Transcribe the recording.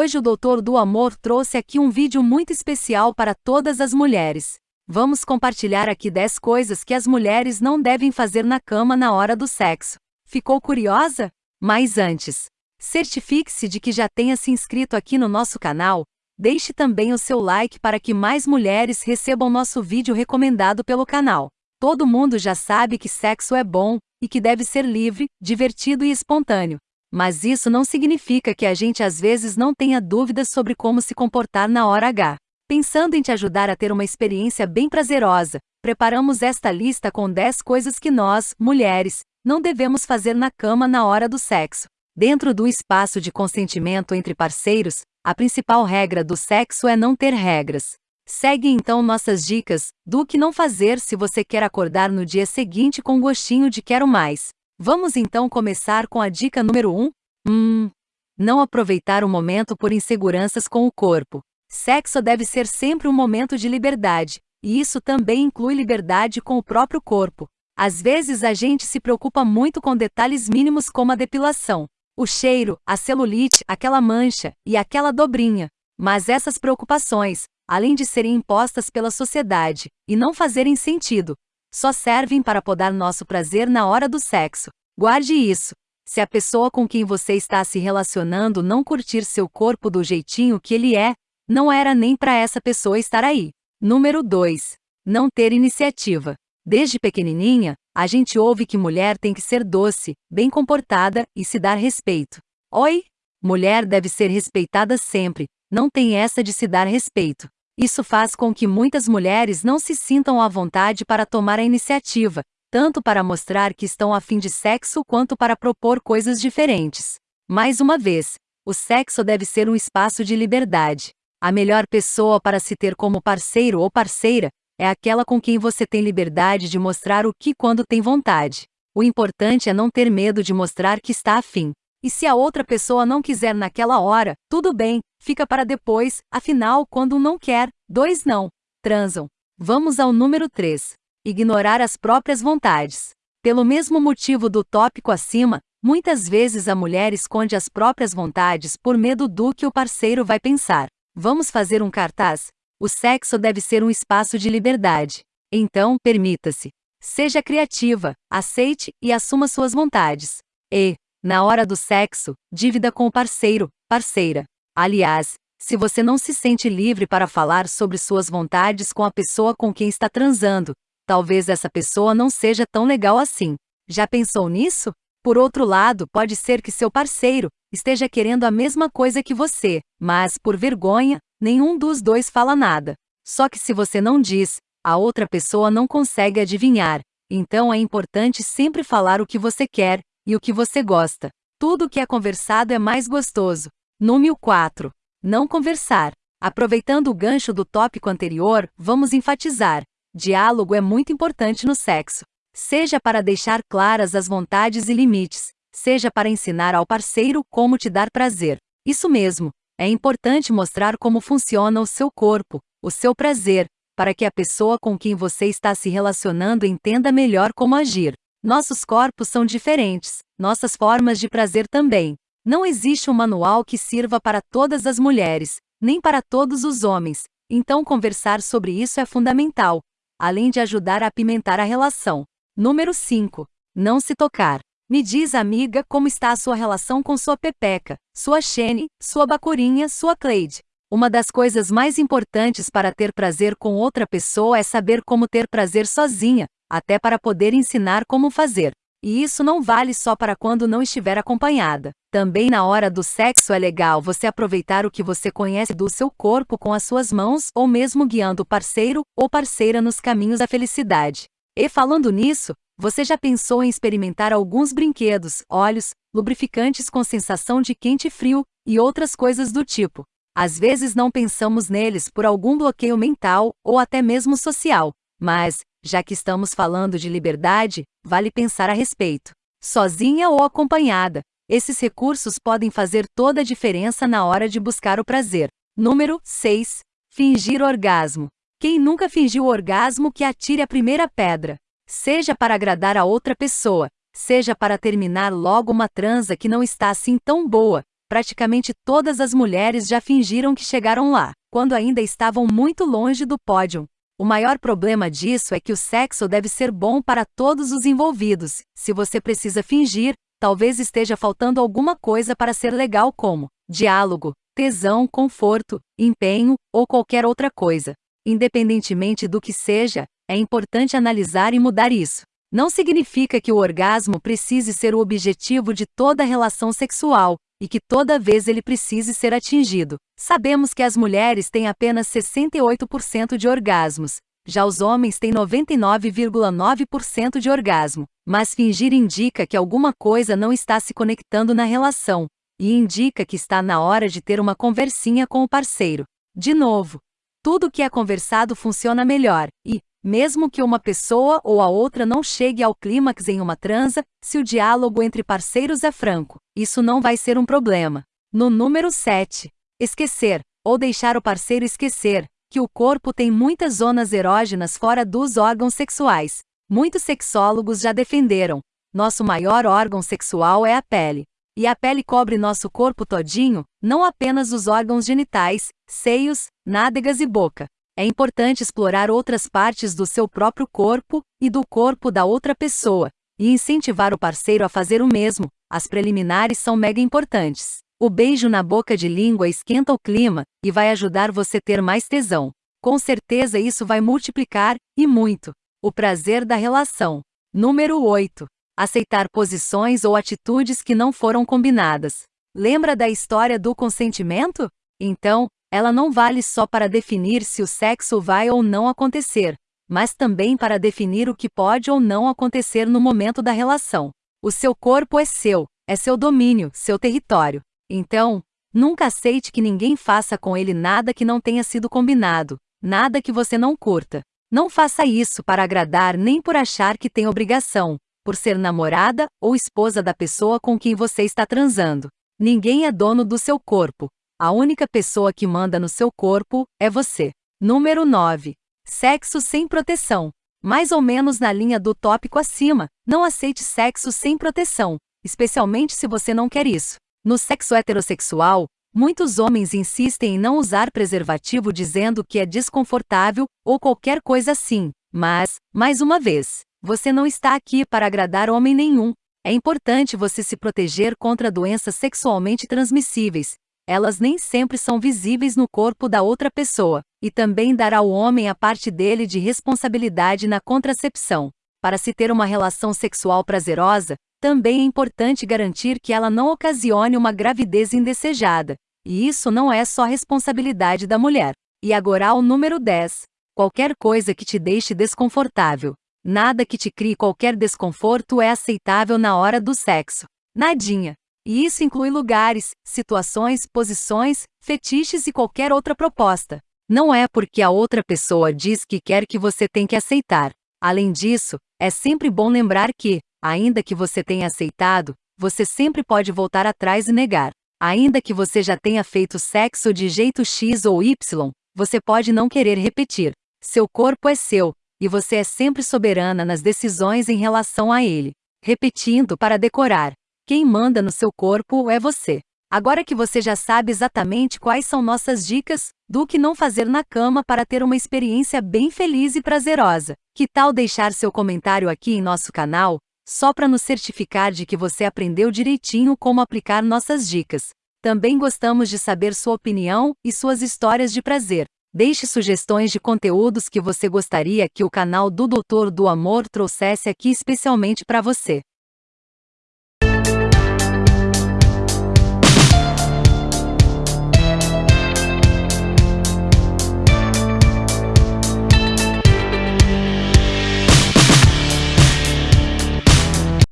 Hoje o Doutor do Amor trouxe aqui um vídeo muito especial para todas as mulheres. Vamos compartilhar aqui 10 coisas que as mulheres não devem fazer na cama na hora do sexo. Ficou curiosa? Mas antes, certifique-se de que já tenha se inscrito aqui no nosso canal. Deixe também o seu like para que mais mulheres recebam nosso vídeo recomendado pelo canal. Todo mundo já sabe que sexo é bom e que deve ser livre, divertido e espontâneo. Mas isso não significa que a gente às vezes não tenha dúvidas sobre como se comportar na hora H. Pensando em te ajudar a ter uma experiência bem prazerosa, preparamos esta lista com 10 coisas que nós, mulheres, não devemos fazer na cama na hora do sexo. Dentro do espaço de consentimento entre parceiros, a principal regra do sexo é não ter regras. Segue então nossas dicas do que não fazer se você quer acordar no dia seguinte com gostinho de quero mais. Vamos então começar com a dica número 1. Hum. Não aproveitar o momento por inseguranças com o corpo. Sexo deve ser sempre um momento de liberdade, e isso também inclui liberdade com o próprio corpo. Às vezes a gente se preocupa muito com detalhes mínimos como a depilação, o cheiro, a celulite, aquela mancha e aquela dobrinha. Mas essas preocupações, além de serem impostas pela sociedade e não fazerem sentido, só servem para podar nosso prazer na hora do sexo. Guarde isso. Se a pessoa com quem você está se relacionando não curtir seu corpo do jeitinho que ele é, não era nem para essa pessoa estar aí. Número 2. Não ter iniciativa. Desde pequenininha, a gente ouve que mulher tem que ser doce, bem comportada e se dar respeito. Oi? Mulher deve ser respeitada sempre, não tem essa de se dar respeito. Isso faz com que muitas mulheres não se sintam à vontade para tomar a iniciativa, tanto para mostrar que estão a fim de sexo quanto para propor coisas diferentes. Mais uma vez, o sexo deve ser um espaço de liberdade. A melhor pessoa para se ter como parceiro ou parceira é aquela com quem você tem liberdade de mostrar o que quando tem vontade. O importante é não ter medo de mostrar que está afim. E se a outra pessoa não quiser naquela hora, tudo bem, fica para depois, afinal, quando um não quer, dois não transam. Vamos ao número 3. Ignorar as próprias vontades. Pelo mesmo motivo do tópico acima, muitas vezes a mulher esconde as próprias vontades por medo do que o parceiro vai pensar. Vamos fazer um cartaz? O sexo deve ser um espaço de liberdade. Então, permita-se. Seja criativa, aceite e assuma suas vontades. E, na hora do sexo, dívida com o parceiro, parceira. Aliás, se você não se sente livre para falar sobre suas vontades com a pessoa com quem está transando, talvez essa pessoa não seja tão legal assim. Já pensou nisso? Por outro lado, pode ser que seu parceiro esteja querendo a mesma coisa que você, mas, por vergonha, nenhum dos dois fala nada. Só que se você não diz, a outra pessoa não consegue adivinhar. Então é importante sempre falar o que você quer e o que você gosta. Tudo que é conversado é mais gostoso. Número 4. Não conversar. Aproveitando o gancho do tópico anterior, vamos enfatizar: diálogo é muito importante no sexo. Seja para deixar claras as vontades e limites, seja para ensinar ao parceiro como te dar prazer. Isso mesmo, é importante mostrar como funciona o seu corpo, o seu prazer, para que a pessoa com quem você está se relacionando entenda melhor como agir. Nossos corpos são diferentes, nossas formas de prazer também. Não existe um manual que sirva para todas as mulheres, nem para todos os homens, então conversar sobre isso é fundamental, além de ajudar a apimentar a relação. Número 5. Não se tocar. Me diz, amiga, como está a sua relação com sua pepeca, sua Xene, sua bacurinha, sua Cleide. Uma das coisas mais importantes para ter prazer com outra pessoa é saber como ter prazer sozinha, até para poder ensinar como fazer. E isso não vale só para quando não estiver acompanhada. Também na hora do sexo é legal você aproveitar o que você conhece do seu corpo com as suas mãos ou mesmo guiando o parceiro ou parceira nos caminhos da felicidade. E falando nisso, você já pensou em experimentar alguns brinquedos, óleos, lubrificantes com sensação de quente e frio e outras coisas do tipo? Às vezes não pensamos neles por algum bloqueio mental ou até mesmo social, mas, já que estamos falando de liberdade, vale pensar a respeito. Sozinha ou acompanhada, esses recursos podem fazer toda a diferença na hora de buscar o prazer. Número 6. Fingir orgasmo. Quem nunca fingiu orgasmo que atire a primeira pedra? Seja para agradar a outra pessoa, seja para terminar logo uma transa que não está assim tão boa, praticamente todas as mulheres já fingiram que chegaram lá, quando ainda estavam muito longe do pódio. O maior problema disso é que o sexo deve ser bom para todos os envolvidos. Se você precisa fingir, talvez esteja faltando alguma coisa para ser legal, como diálogo, tesão, conforto, empenho ou qualquer outra coisa. Independentemente do que seja, é importante analisar e mudar isso. Não significa que o orgasmo precise ser o objetivo de toda relação sexual, e que toda vez ele precise ser atingido. Sabemos que as mulheres têm apenas 68% de orgasmos, já os homens têm 99,9% de orgasmo, mas fingir indica que alguma coisa não está se conectando na relação, e indica que está na hora de ter uma conversinha com o parceiro. De novo, tudo que é conversado funciona melhor, e, mesmo que uma pessoa ou a outra não chegue ao clímax em uma transa, se o diálogo entre parceiros é franco, isso não vai ser um problema. No número 7, esquecer, ou deixar o parceiro esquecer, que o corpo tem muitas zonas erógenas fora dos órgãos sexuais. Muitos sexólogos já defenderam. Nosso maior órgão sexual é a pele. E a pele cobre nosso corpo todinho, não apenas os órgãos genitais, seios, nádegas e boca. É importante explorar outras partes do seu próprio corpo e do corpo da outra pessoa, e incentivar o parceiro a fazer o mesmo. As preliminares são mega importantes. O beijo na boca de língua esquenta o clima e vai ajudar você ter mais tesão. Com certeza isso vai multiplicar, e muito, o prazer da relação. Número 8 aceitar posições ou atitudes que não foram combinadas. Lembra da história do consentimento? Então, ela não vale só para definir se o sexo vai ou não acontecer, mas também para definir o que pode ou não acontecer no momento da relação. O seu corpo é seu, é seu domínio, seu território. Então, nunca aceite que ninguém faça com ele nada que não tenha sido combinado, nada que você não curta. Não faça isso para agradar nem por achar que tem obrigação, por ser namorada ou esposa da pessoa com quem você está transando. Ninguém é dono do seu corpo. A única pessoa que manda no seu corpo é você. Número 9. Sexo sem proteção. Mais ou menos na linha do tópico acima, não aceite sexo sem proteção, especialmente se você não quer isso. No sexo heterossexual, muitos homens insistem em não usar preservativo dizendo que é desconfortável ou qualquer coisa assim, mas, mais uma vez, você não está aqui para agradar homem nenhum. É importante você se proteger contra doenças sexualmente transmissíveis. Elas nem sempre são visíveis no corpo da outra pessoa, e também dar ao homem a parte dele de responsabilidade na contracepção. Para se ter uma relação sexual prazerosa, também é importante garantir que ela não ocasione uma gravidez indesejada. E isso não é só responsabilidade da mulher. E agora o número 10. Qualquer coisa que te deixe desconfortável. Nada que te crie qualquer desconforto é aceitável na hora do sexo. Nadinha. E isso inclui lugares, situações, posições, fetiches e qualquer outra proposta. Não é porque a outra pessoa diz que quer que você tem que aceitar. Além disso, é sempre bom lembrar que, ainda que você tenha aceitado, você sempre pode voltar atrás e negar. Ainda que você já tenha feito sexo de jeito X ou Y, você pode não querer repetir. Seu corpo é seu, e você é sempre soberana nas decisões em relação a ele. Repetindo para decorar: quem manda no seu corpo é você. Agora que você já sabe exatamente quais são nossas dicas do que não fazer na cama para ter uma experiência bem feliz e prazerosa, que tal deixar seu comentário aqui em nosso canal, só para nos certificar de que você aprendeu direitinho como aplicar nossas dicas? Também gostamos de saber sua opinião e suas histórias de prazer. Deixe sugestões de conteúdos que você gostaria que o canal do Doutor do Amor trouxesse aqui especialmente para você.